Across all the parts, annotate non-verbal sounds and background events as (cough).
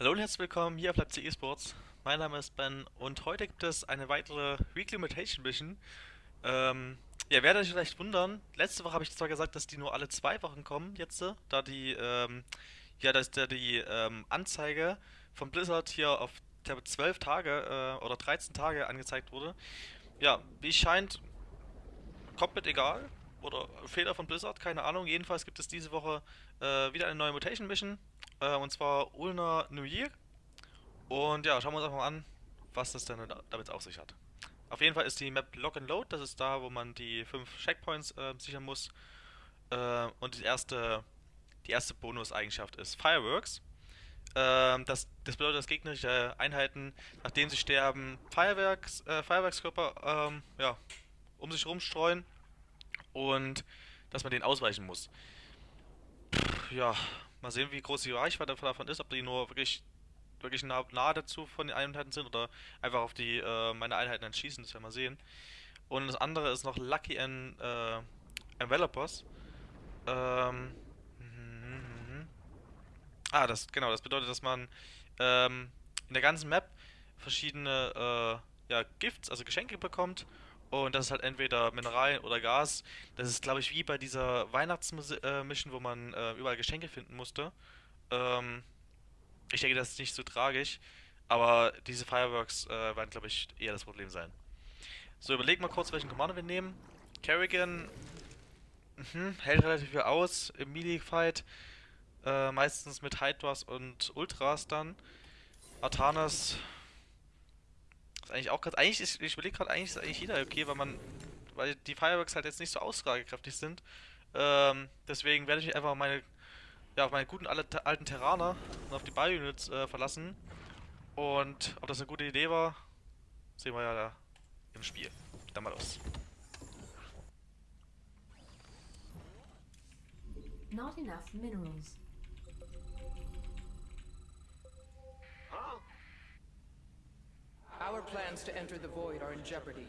Hallo und herzlich willkommen hier auf Leipzig Esports. Mein Name ist Ben und heute gibt es eine weitere Weekly Mutation Mission. Ähm, ja, werdet euch vielleicht wundern, letzte Woche habe ich zwar gesagt, dass die nur alle zwei Wochen kommen jetzt, da die, ähm, ja, dass da die ähm, Anzeige von Blizzard hier auf glaube 12 Tage äh, oder 13 Tage angezeigt wurde. Ja, wie scheint, komplett egal. Oder Fehler von Blizzard, keine Ahnung. Jedenfalls gibt es diese Woche äh, wieder eine neue Mutation Mission. Äh, und zwar Ulna New Year. Und ja, schauen wir uns einfach mal an, was das denn damit auf sich hat. Auf jeden Fall ist die Map Lock and Load, das ist da, wo man die fünf Checkpoints äh, sichern muss. Äh, und die erste, die erste Bonus-Eigenschaft ist Fireworks. Ähm, das, das, bedeutet, dass gegnerische Einheiten, nachdem sie sterben, Feuerwerks, äh, Feuerwerkskörper ähm, ja, um sich rumstreuen und dass man den ausweichen muss. Pff, ja, mal sehen, wie groß die Reichweite davon ist, ob die nur wirklich wirklich nah, nahe dazu von den Einheiten sind oder einfach auf die äh, meine Einheiten dann schießen, das werden wir sehen. Und das andere ist noch Lucky and äh, Envelopers. Ähm, Ah, das genau, das bedeutet, dass man ähm, in der ganzen Map verschiedene äh, ja, Gifts, also Geschenke bekommt. Und das ist halt entweder Mineralien oder Gas. Das ist, glaube ich, wie bei dieser Weihnachtsmission, wo man äh, überall Geschenke finden musste. Ähm, ich denke, das ist nicht so tragisch. Aber diese Fireworks äh, werden, glaube ich, eher das Problem sein. So, überlegen mal kurz, welchen Commander wir nehmen. Kerrigan mh, hält relativ viel aus im Melee-Fight. Äh, meistens mit Hydras und Ultras dann. Artanas ist eigentlich auch gerade. Eigentlich ist, ich überlege gerade, eigentlich ist eigentlich jeder okay, weil man. Weil die Fireworks halt jetzt nicht so aussagekräftig sind. Ähm, deswegen werde ich einfach meine, ja, auf meine guten alten Terraner und auf die Bio-Units äh, verlassen. Und ob das eine gute Idee war, sehen wir ja da im Spiel. Dann mal los. Not enough minerals. Our plans to enter the Void are in jeopardy.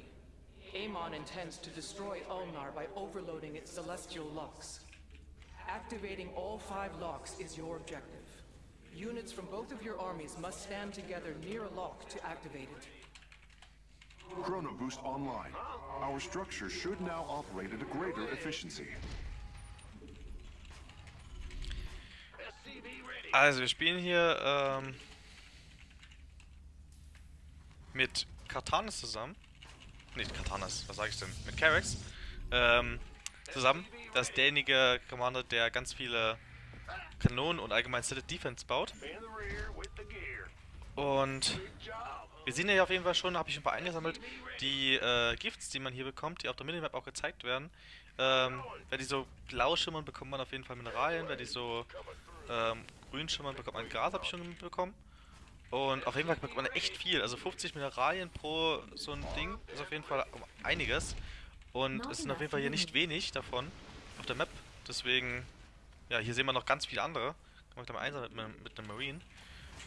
Amon intends to destroy Ulnar by overloading its celestial locks. Activating all five locks is your objective. Units from both of your armies must stand together near a lock to activate it. Chrono Boost online. Our structure should now operate at a greater efficiency. Also wir spielen hier ähm, mit Katanas zusammen. Nicht Katanas, was sage ich denn? Mit Carex. Ähm, zusammen. Das ist derjenige Commander, der ganz viele Kanonen und allgemein Stated Defense baut. Und wir sehen ja auf jeden Fall schon, habe ich ein paar eingesammelt, die äh, Gifts, die man hier bekommt, die auf der Minimap auch gezeigt werden. Ähm, wenn die so blau schimmern, bekommt man auf jeden Fall Mineralien. Wenn die so ähm, grün schimmern, bekommt man Gras, habe ich schon bekommen. Und auf jeden Fall bekommt man echt viel. Also 50 Mineralien pro so ein Ding ist auf jeden Fall einiges. Und es sind auf jeden Fall hier nicht wenig davon auf der Map. Deswegen, ja, hier sehen wir noch ganz viele andere. Kann man gleich mal einsam mit, mit einem Marine.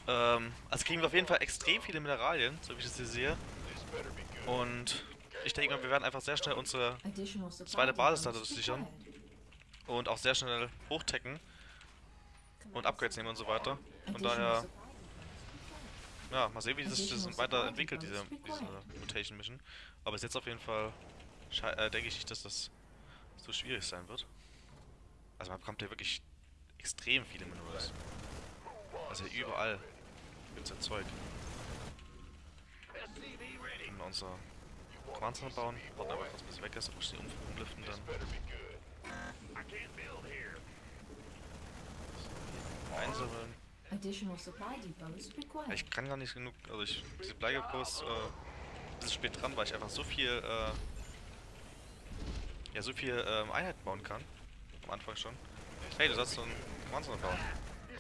Ähm, also kriegen wir auf jeden Fall extrem viele Mineralien, so wie ich das hier sehe. Und ich denke mal, wir werden einfach sehr schnell unsere zweite Basis dadurch sichern. Und auch sehr schnell hochtecken. Und Upgrades nehmen und so weiter. Von daher ja, mal sehen, wie sich das weiterentwickelt, diese, diese Mutation Mission. Aber bis jetzt auf jeden Fall äh, denke ich nicht, dass das so schwierig sein wird. Also man bekommt ja wirklich extrem viele Minerals. Also überall gibt es ja Zeug. Können wir unser Center bauen, warten aber kurz bis weg ist, muss die um umliften dann. Einsammeln. Ich kann gar nicht genug, also ich, diese Bleigepost, äh, ist spät dran, weil ich einfach so viel, äh, ja, so viel ähm, Einheiten bauen kann. Am Anfang schon. Hey, du sollst so ein Monster bauen.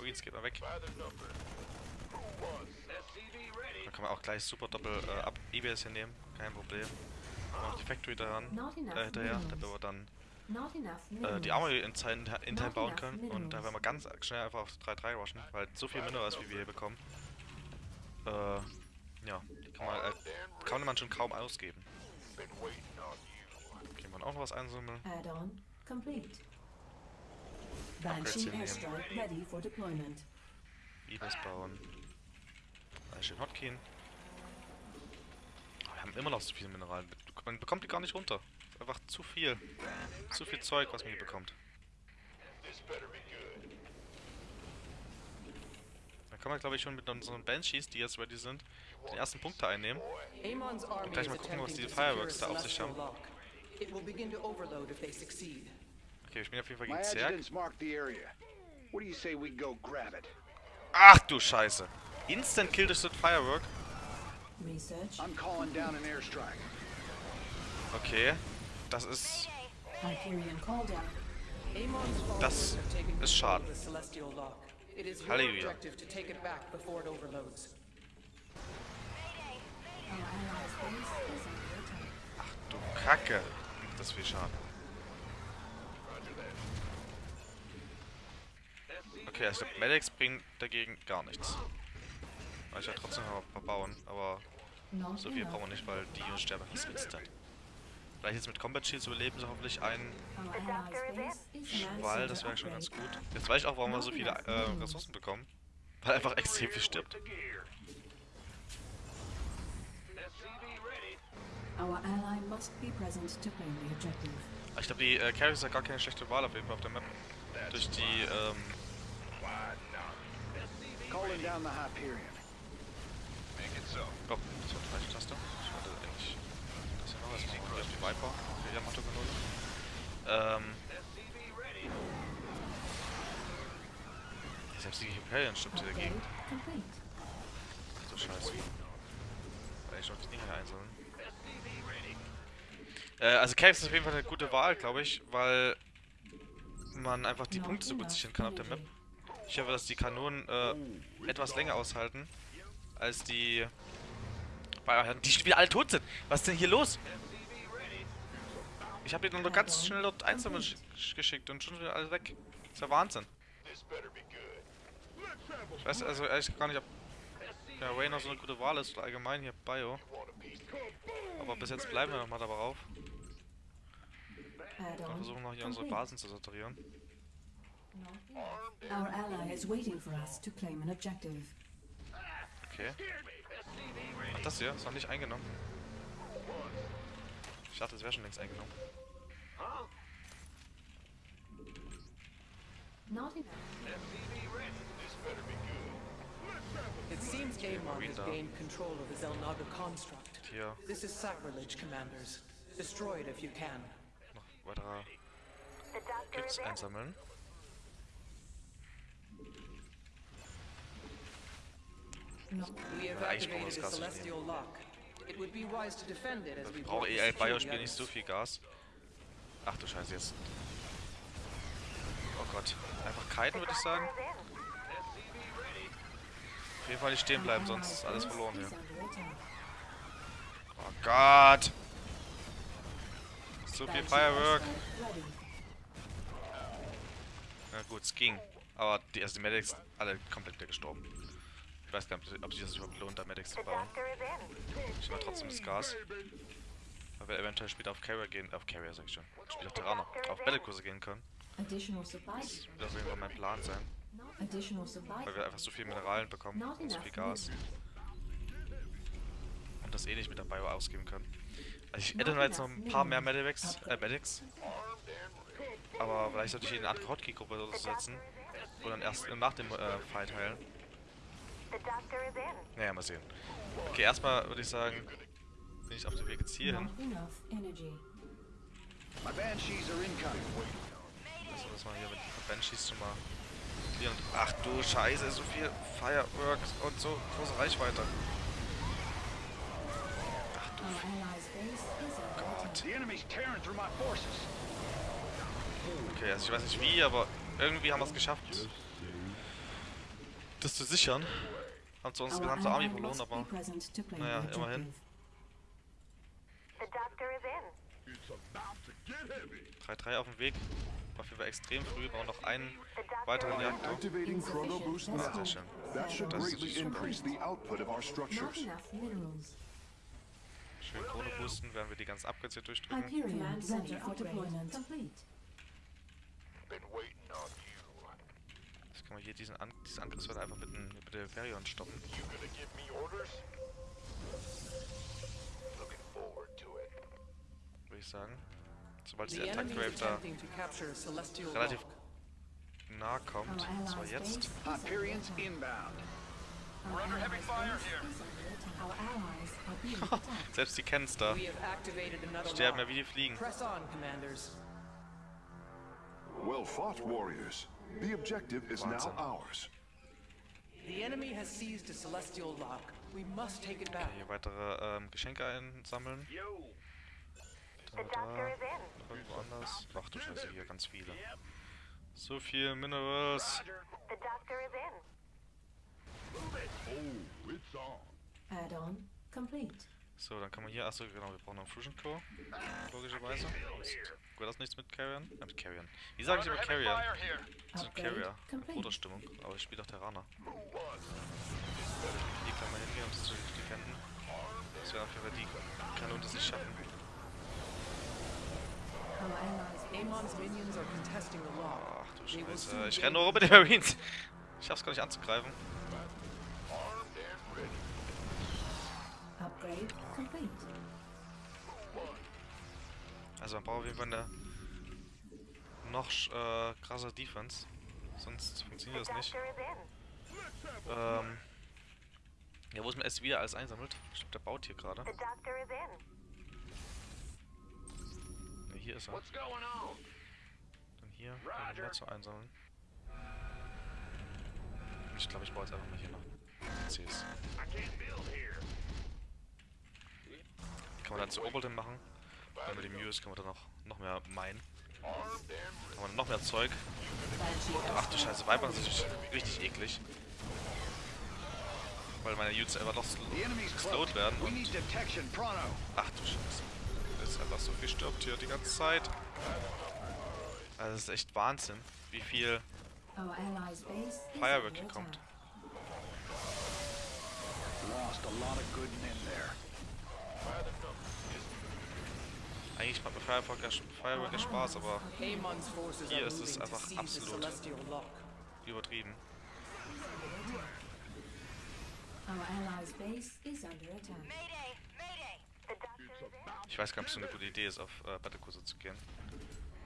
Oh, jetzt geht mal weg. Da kann man auch gleich super doppel äh, ab EBS hier nehmen, kein Problem. Noch die Factory daran, äh, hinterher, da wir dann äh, die Armory intern, intern bauen können und da werden wir ganz schnell einfach auf 3-3 rushen, weil so viel Minerals wie wir hier bekommen, äh, ja, die kann man, äh, kann man schon kaum ausgeben. Okay, man auch noch was einsammeln. Upgrades hier nehmen. Ibis bauen. Schön Hotkeen. Wir haben immer noch so viele Mineralien. Man bekommt die gar nicht runter. Einfach zu viel. Zu viel Zeug, was man hier bekommt. Dann kann man, glaube ich, schon mit unseren Banshees, die jetzt ready sind, den ersten Punkte einnehmen. Amon's army gleich mal gucken, was attempting die to secure Fireworks da auf sich haben. Okay, ich bin auf jeden Fall gegen Zerg. Ach du Scheiße. Instant Kill durch das Firework. Research. I'm calling down an airstrike. Okay. Das ist... Das ist control schade. of the Celestial Lock. It is your Halleluja. attack. Du Kacke. Das ist viel Schaden. Okay, also Medics bringen dagegen gar nichts. Weil ich ja trotzdem noch ein paar bauen, aber so viel brauchen wir nicht, weil die Jungs sterben fast instant. Vielleicht jetzt mit Combat Shields überleben sie hoffentlich einen Schwall, das wäre schon ganz gut. Jetzt weiß ich auch, warum wir so viele äh, Ressourcen bekommen. Weil einfach extrem viel stirbt. Objective. Ich glaube, die äh, Carries hat gar keine schlechte Wahl auf jeden Fall auf der Map. Durch die, ähm, Calling down the Hyperion. Oh, das war die falsche Taste. Ich das machen. Hier auf die Viper, für Yamato-Kanone. Ähm. Selbst die Hyperion stimmt hier dagegen. du Scheiße. Weil ich noch die Dinger hier einsammeln. Äh, also Caves ist auf jeden Fall eine gute Wahl, glaube ich, weil man einfach die Punkte so gut sichern kann auf der Map. Ich hoffe, dass die Kanonen äh, etwas länger aushalten als die Bayern, die schon alle tot sind. Was ist denn hier los? Ich habe die nur ganz schnell dort gesch- geschickt und schon wieder alle weg. Das ist ja Wahnsinn. Ich weiß also ehrlich gar nicht, ob ja, Raynor so eine gute Wahl ist oder allgemein hier Bio. Aber bis jetzt bleiben wir nochmal darauf. Wir versuchen noch hier unsere. Basen zu saturieren. Okay. Ach, das hier ist noch nicht eingenommen. Ich dachte, es wäre schon längst eingenommen. Not enough. It seems Amon has gained control of the Zelnaga construct. Hier This is sacrilege, commanders. Destroy it if you can. noch weitere Kits einsammeln. Not We das the Gas nicht Celestial Lock. Ich brauche eh ein Biospiel nicht so viel Gas. Ach du Scheiße jetzt. Oh Gott. Einfach kiten würde ich sagen. Auf jeden Fall nicht stehen bleiben, sonst ist alles verloren hier. Oh Gott. So viel Firework. Na gut, es ging. Aber die, also die Medics alle komplett gestorben. Ich weiß gar nicht, ob sich das überhaupt lohnt, da Medics zu bauen. Ich nehme trotzdem das Gas. Weil wir eventuell später auf Carrier gehen, auf Carrier sag ich schon. Später auf Terraner, auf Battlekurse gehen können. Das wird auf jeden Fall mein Plan sein. Weil wir einfach so viel Mineralien bekommen so viel Gas. Und das eh nicht mit der Bio ausgeben können. Also ich hätte jetzt noch ein paar mehr Medics, äh, Medics. Aber vielleicht sollte ich in eine Art Hotkey-Gruppe setzen. Und dann erst nach dem äh, Fight heilen. Naja, mal sehen. Okay, erstmal würde ich sagen, bin ich auf dem Weg jetzt hier hin. Also, dass man hier mit den Banshees schon mal clearen. Ach du Scheiße, so viel Fireworks und so große Reichweite. Ach du forces. Okay, also ich weiß nicht wie, aber irgendwie haben wir es geschafft, das zu sichern. Haben zwar unsere gesamte Army verloren, aber naja, immerhin. objective. The doctor is in. 3-3 auf dem Weg. Auf jeden Fall extrem früh, brauchen noch einen weiteren Reaktor. Boost Sehr schön. That should Das ist greatly super. increase the output of our Not structures. enough minerals. Schön Krone boosten, während wir die ganzen Upgrades hier durchdrücken. Kann man hier diesen, An diesen Angriffswelle einfach mit, dem- mit der Varion stoppen. Würde ich sagen. Sobald der Attack Wave is da relativ nah kommt, Our und zwar jetzt. Hyperions inbound. (laughs) Selbst die kennen's da. We have activated another Sterben ja wie die Fliegen. Press on, commanders. Well fought, warriors. The objective is now ours. The enemy has seized a Celestial Lock. We must take it back. Hier weitere ähm, Geschenke einsammeln. Da, The doctor da, is in. irgendwo anders. Ach du Scheiße, hier ganz viele. So viel Minerals. The doctor is in. Add-on complete. So, dann kann man hier, achso, genau, wir brauchen noch einen Fusion Core. Logischerweise. Gut, das nichts mit Carrion? Ja, mit Carrion. Wie sage ich immer Carrion? So ein Upgrade Carrier. Bruderstimmung. Aber ich spiele doch Terraner. Hier kann man hingehen, um das zu defenden. Das wäre auf jeden Fall die Kanone, die es schaffen. Ach du Scheiße. Ich renne nur rum mit den Marines. Ich schaff's gar nicht anzugreifen. Upgrade complete. Also man braucht auf jeden Fall eine noch äh, krasse Defense. Sonst funktioniert das nicht. Ähm, ja, wo ist man erst wieder alles einsammelt? Ich glaube, der baut hier gerade. Ne, hier ist er. Dann hier, um mehr zu einsammeln. Ich glaube, ich baue jetzt einfach mal hier noch CCs. Kann man dann zu Oberlin machen. Wenn man die Mühe ist, kann man dann noch, noch mehr meinen. Kann man noch mehr Zeug. Ach du Scheiße, Weibern sind natürlich richtig eklig. Weil meine Units einfach noch sl The enemy's geslowt close. werden We und... Ach du Scheiße. Das ist einfach so viel stirbt hier die ganze Zeit. Also das ist echt Wahnsinn, wie viel Firework hier kommt. Lost a lot of good men there. Eigentlich macht mir Firework ja, Firework ja Spaß, aber Hier ist es einfach absolut. Übertrieben. Ich weiß gar nicht, ob es so eine gute Idee ist, auf äh, Battlekurse zu gehen.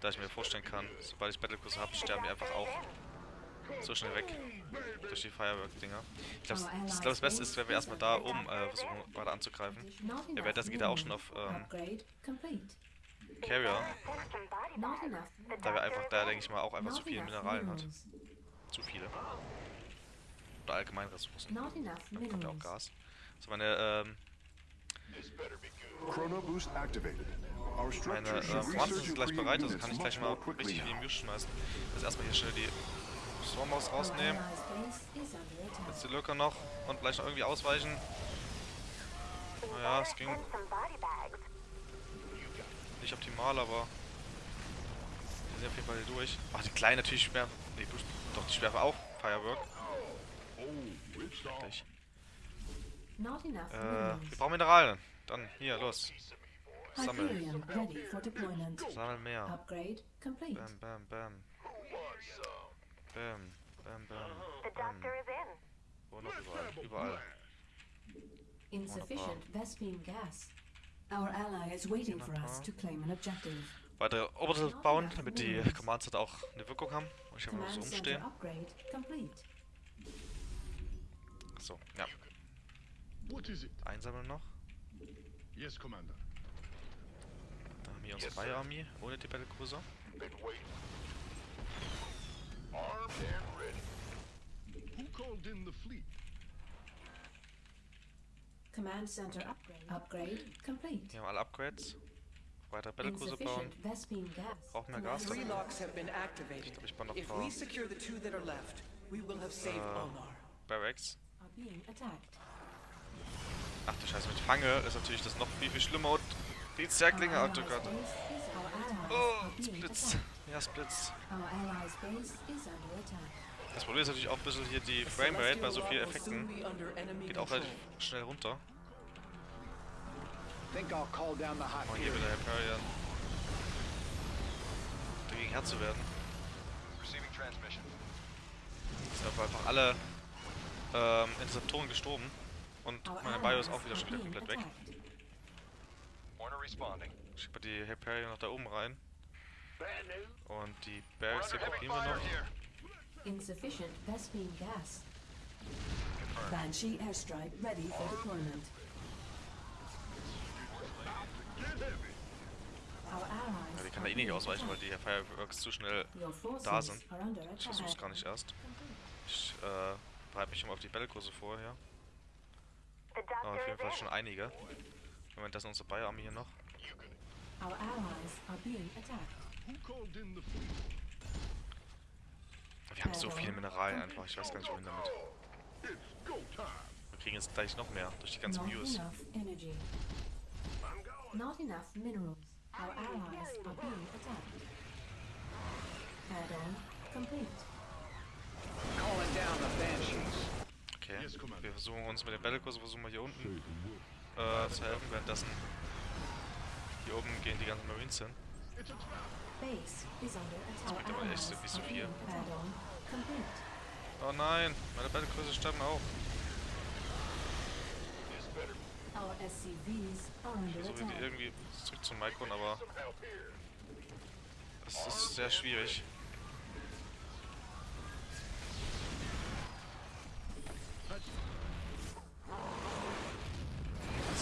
Da ich mir vorstellen kann, sobald ich Battlekurse habe, sterben die einfach auch so schnell weg. Durch die Firework-Dinger. Ich glaube, ich glaub, das Beste ist, wenn wir erstmal da oben äh, versuchen, weiter anzugreifen. Ja, währenddessen geht er auch schon auf ähm. Carrier, da wir einfach da, denke ich mal, auch einfach zu viele Mineralien hat. Zu viele. Oder allgemein Ressourcen. Dann kommt ja auch. Gas. So, meine, ähm, Chrono boost activated. Meine äh, resurge sind gleich bereit, also kann ich much gleich mal richtig viel. Muse schmeißen. Jetzt erstmal hier schnell die Stormhaus Our rausnehmen. Jetzt die Lücke noch und gleich noch irgendwie ausweichen. Naja, es ging nicht optimal, aber wir sind auf jeden Fall hier durch. Ach, die kleinen natürlich schwer. Nee, doch, die schwerfe auch Firework. Schrecklich. Not enough Äh, wir brauchen Mineralien. Dann, hier, los. Sammeln. Sammeln mehr. Bam, bam, bam. Bam, bam, bam, The doctor is in. Wo noch überall? Überall. Insufficient Vespine gas. Our ally is waiting for us to claim an objective. Weitere Orbital bauen, damit die Commands halt auch eine Wirkung haben. Und ich einfach mal so complete. So, ja. What is it? Einsammeln noch. Yes, Commander. Da haben wir unsere freie Armee ohne die Battlecruiser. Who called in the fleet? Command center upgrade. Upgrade complete. Hier haben wir alle Upgrades. Weitere Battlecruiser bauen. Brauchen mehr Gas. Three locks have been activated. glaub, ich baue noch If we secure the two that are left, we will have saved Äh, Onar. Barracks. Are being attacked. Ach du Scheiße, mit Fange ist natürlich das noch viel, viel schlimmer. Und die Zerklinge, oh Gott. Oh, are being Ja, Splitz. Our allies' base is under attack. Das Problem ist natürlich auch ein bisschen hier die Framerate bei so vielen Effekten. Geht auch relativ schnell runter. Oh, hier Hyperion. wieder Hyperion. Dagegen Herr zu werden. Sind aber einfach alle ähm, Interceptoren gestorben. Und meine Bio ist auch wieder schon wieder komplett weg. Ich schiebe die Hyperion noch da oben rein. Und die Barracks hier probieren wir noch. Insufficient Vespene gas. Banshee airstrike ready for deployment. Ja, die kann da eh nicht ausweichen, weil die. Fireworks zu schnell da sind. Ich versuch's gar nicht erst. Ich äh, bereite mich schon mal auf die Bällkurse vor hier. The Aber auf jeden Fall schon einige. Moment, das ist unsere Bio-Armee hier noch. Our allies are being attacked. Wir haben so viele Mineralien einfach, ich weiß gar nicht wohin damit. Wir kriegen jetzt gleich noch mehr durch die ganzen Not Views. enough energy. Not enough minerals. Our allies are being attacked. Add-on complete. Calling down the Banshees. Okay, wir versuchen uns mit den Bällkurse, versuchen wir hier unten äh, zu helfen, währenddessen hier oben gehen die ganzen Marines hin. Attack. bringt aber echt wie so viel. Oh nein, meine Bällkurse sterben auch. Versuche die irgendwie zurück zum Maikon, aber es ist sehr schwierig.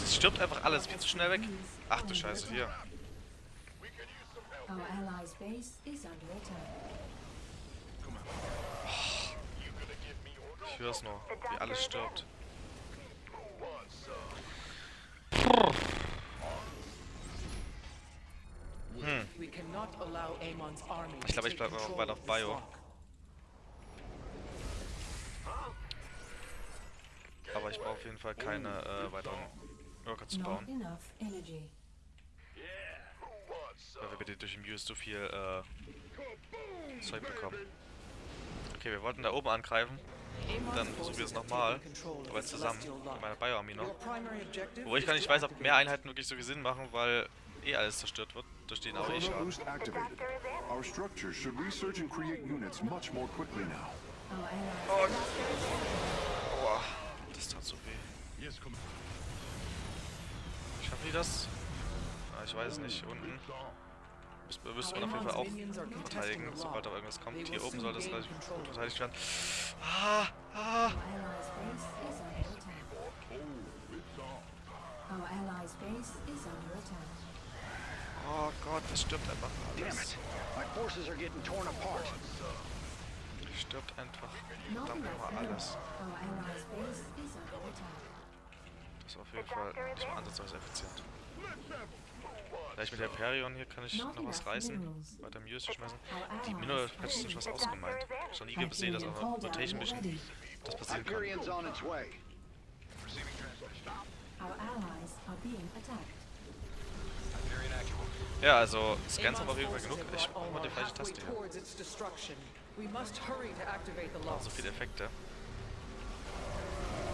Es stirbt einfach alles viel zu schnell weg. Ach du Scheiße, hier. Our allies' base is under attack. Ich hör's nur, wie alles stirbt. We cannot allow Amon's army Ich glaube, to ich take bleib auch control weiter auf Bio. Aber ich brauche auf jeden Fall keine äh, weiteren Worker zu bauen. Weil wir bitte durch den Muse so viel äh, Zeug bekommen. Okay, wir wollten da oben angreifen, dann versuchen wir es nochmal, aber the zusammen mit meiner Bio-Armee noch. Wo ich gar nicht weiß, ob mehr Einheiten wirklich so viel Sinn machen, weil eh alles zerstört wird durch den AOE-Schaden. boost activated. Our structures should research and create units much more quickly now. Our allies Aua, das tat so weh. Commander. Schaffen die das? Ich weiß nicht. Unten müsste müsste man auf jeden Fall auch verteidigen, sobald da irgendwas kommt. Hier oben soll das relativ gut verteidigt werden. Ah, ah. Oh Gott, es stirbt einfach alles. stirbt einfach verdammt nochmal alles. Das ist auf jeden Fall nicht mal ansatzweise effizient. Vielleicht mit der Perion hier kann ich noch was reißen. Weiter Muse schmeißen. Die are Patches sind being was ausgemeint. Ich habe schon nie gesehen, dass auf einer Rotation Mission das passieren kann. Hyperion's on its way. Our allies are being attacked. Ja, also Scans haben wir auf jeden Fall genug. Ich brauche mal die falsche Taste hier. towards its destruction. We must hurry to activate the Auch locks. so viele Effekte.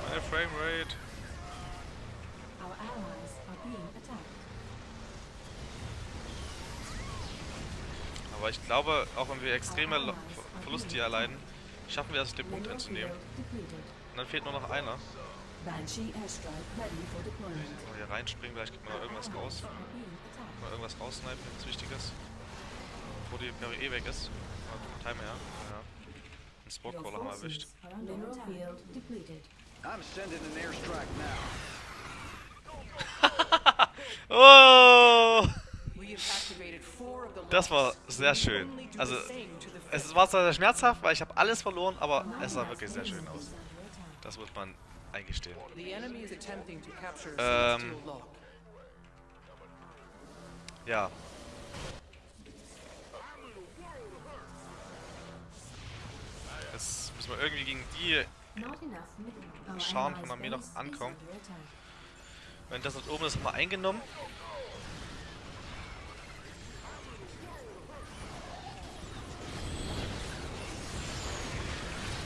Meine Framerate. Our allies are being attacked. Aber ich glaube, auch wenn wir extreme Lo- Ver- Verluste hier erleiden, schaffen wir es, den Punkt einzunehmen. Und dann fehlt nur noch einer. Banshee airstrike ready for deployment. Mal hier reinspringen, vielleicht kriegt man noch irgendwas raus. Mal irgendwas raussnipen, nichts Wichtiges. Bevor die Perry eh weg ist. Mal vom Timer her. Ja. Einen Your Sport-Caller haben wir erwischt. I'm sending an airstrike now. (laughs) Oh! Das war sehr schön. Also, Es war zwar sehr schmerzhaft, weil ich habe alles verloren, aber es sah wirklich sehr schön aus. Das muss man eingestehen. Ähm. Ja. Jetzt müssen wir irgendwie gegen die, allies' von Armee noch base is ankommen. wenn das dort oben ist, mal eingenommen.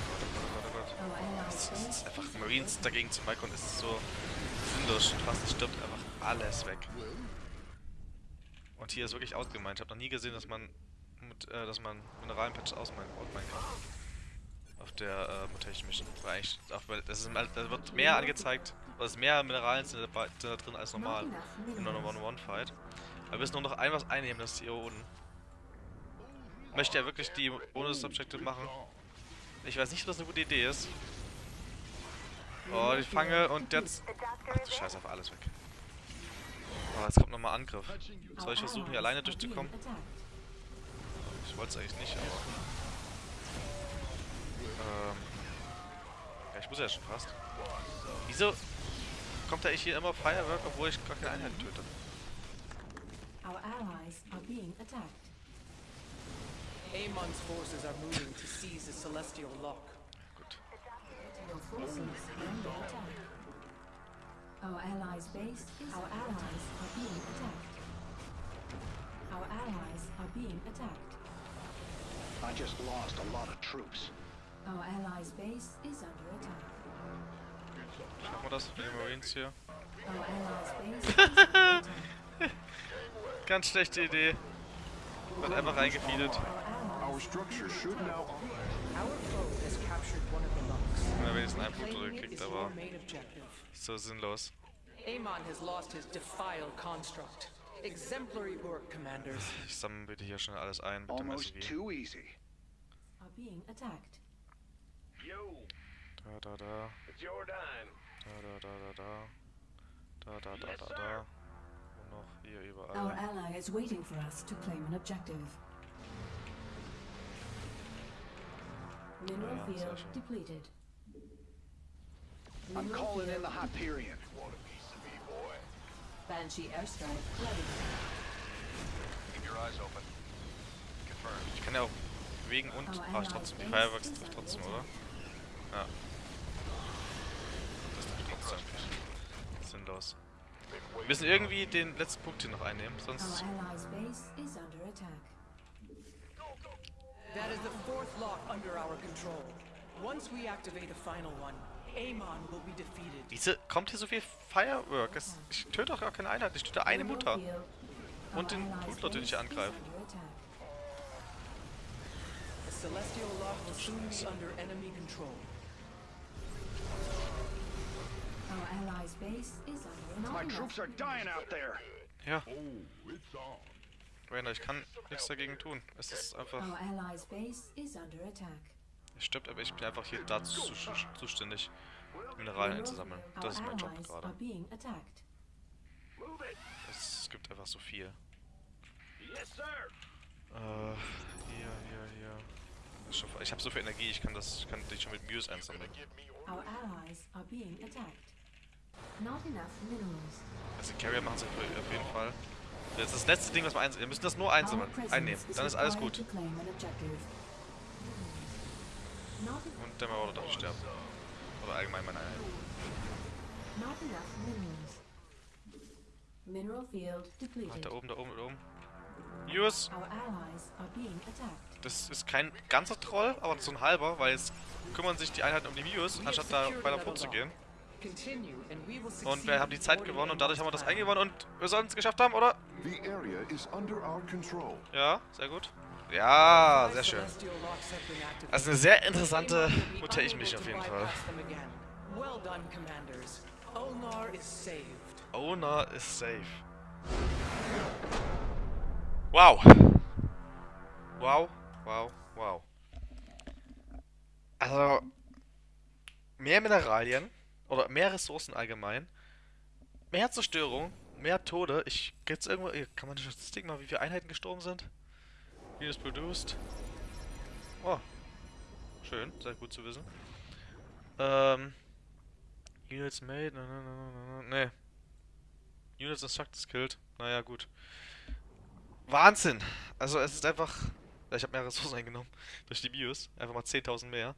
Gott, oh Gott, oh Gott. Our allies' Es ist einfach Marines dagegen zu Maikon ist so sinnlos. Schon fast stirbt einfach alles weg. Und hier ist wirklich ausgemeint. Ich habe noch nie gesehen, dass man mit, äh, dass man Mineralienpatches ausmeinen kann. Auf der äh, Mutation Mission. Weil das ist, da wird mehr angezeigt, oder es mehr Mineralien sind dabei, sind da drin als normal. In einer minerals. One-on-One-Fight. Aber wir müssen nur noch ein was einnehmen, das ist hier oben. Möchte er wirklich die Bonus-Objective machen? Ich weiß nicht, ob das eine gute Idee ist. Oh, die Fange und jetzt... Ach du. Scheiße, auf alles weg. Oh, jetzt kommt nochmal Angriff. Soll ich Our versuchen, hier allies alleine are being durchzukommen? attacked. Ich wollte es eigentlich nicht, aber... Ähm... Ja, ich muss ja schon fast. Wieso kommt da eigentlich hier immer Firework, obwohl ich gar keine Einheiten töte? Our allies are being attacked. Amon's forces are moving to seize the Celestial Lock. Forces attack. Our allies' base is our allies are being attacked. Our allies are being attacked. I just lost a lot of troops. Our allies' base is under attack. Schaffen wir das mit den Marines hier? (laughs) Ganz schlechte Idee. Wird einfach reingefeedet. Our allies Our structure should now wenigstens einen Punkt it gekriegt, aber so sinnlos. Amon has lost his defile construct. Exemplary work, commanders. Ich sammle bitte hier schnell alles ein mit dem Almost SUV. too easy. are being attacked. Yo, Da, da, da. it's your dime. Da, da, da, da, da. Da, da, da, da, da. Und noch hier Our überall. ally is waiting for us to claim an objective. Mineral field schön. depleted. I'm calling in the Hyperion. Banshee airstrike ready. Keep your eyes open. Confirmed. Ich kann ja auch bewegen und. Ah, ich trotzdem. Die Fireworks trifft trotzdem, oder? Ja. Das trifft trotzdem. Sinnlos. Wir müssen irgendwie den letzten Punkt hier noch einnehmen, sonst. That is the fourth lock under our control. Once we activate the final one, Wieso kommt hier so viel Firework? Es, ich töte doch gar keine Einheit, ich töte eine Mutter. Und Our den allies' Blutler, den ich base is angreife. Ja, Oh. Rainer, ich kann nichts dagegen tun. Es ist einfach. Er stirbt, aber ich bin einfach hier dazu zu- zuständig, Mineralien einzusammeln. Das ist mein Job gerade. are being attacked. Move it. Es gibt einfach so viel. Äh, hier, hier, hier. Ich habe so viel Energie, ich kann das, ich kann dich schon mit Muse einsammeln. Also Carrier machen es auf jeden Fall. Das ist das letzte Ding, was wir einsammeln. Wir müssen das nur einsammeln, einnehmen. is Dann ist alles gut. to claim an objective. Not, Und der Marauder darf sterben. Oder allgemein meine Einheit. depleted. da oben, da oben, da oben. Attacked. Das ist kein ganzer Troll, aber so ein halber, weil jetzt kümmern sich die Einheiten um die have anstatt da weiter vorzugehen. Und wir haben die Zeit gewonnen und dadurch haben wir das eingewonnen und wir sollen es geschafft haben, oder? The area is under our control. Ja, sehr gut. Ja, sehr schön. Also eine sehr interessante unable Mission auf jeden Fall. bypass them again. Well done, commanders. Ulnar is saved. Owner is safe. Wow. Wow, wow, wow. Also, mehr Mineralien oder mehr Ressourcen allgemein, mehr Zerstörung, mehr Tode. Ich gibt's irgendwo, kann man eine Statistik machen, wie viele Einheiten gestorben sind? Units produced. Oh, schön, sehr gut zu wissen. Ähm, Units made, na, na, na, na, na, nee. Units instructed killed. Naja, gut. Wahnsinn! Also es ist einfach... Ich habe mehr (laughs) Ressourcen eingenommen durch die Bios. Einfach mal 10.000 mehr.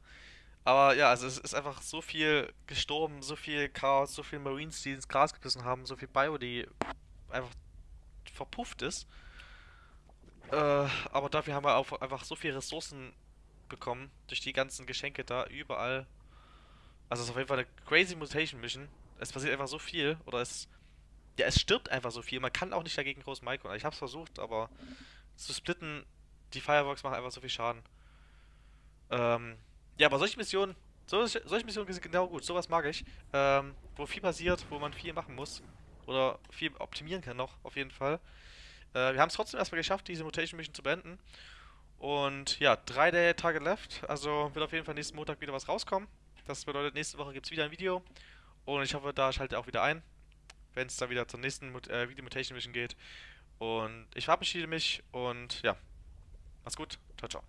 Aber ja, also es ist einfach so viel gestorben, so viel Chaos, so viel Marines, die ins Gras gebissen haben, so viel Bio, die einfach verpufft ist. Äh, aber dafür haben wir auch einfach so viele Ressourcen bekommen durch die ganzen Geschenke da überall. Also es ist auf jeden Fall eine crazy Mutation Mission. Es passiert einfach so viel oder es ja, es stirbt einfach so viel. Man kann auch nicht dagegen groß micro. Ich hab's versucht, aber zu splitten, die Fireworks machen einfach so viel Schaden. Ähm, Ja, aber solche Missionen, solche, solche Missionen sind genau gut. Sowas mag ich. Ähm, wo viel passiert, wo man viel machen muss. Oder viel optimieren kann noch, auf jeden Fall. Äh, wir haben es trotzdem erstmal geschafft, diese Mutation Mission zu beenden. Und ja, drei Day Target left. Also wird auf jeden Fall nächsten Montag wieder was rauskommen. Das bedeutet, nächste Woche gibt es wieder ein Video. Und ich hoffe, da schaltet ihr auch wieder ein, wenn es dann wieder zur nächsten Mut äh, Video Mutation Mission geht. Und ich verabschiede mich und ja, mach's gut. Ciao, ciao.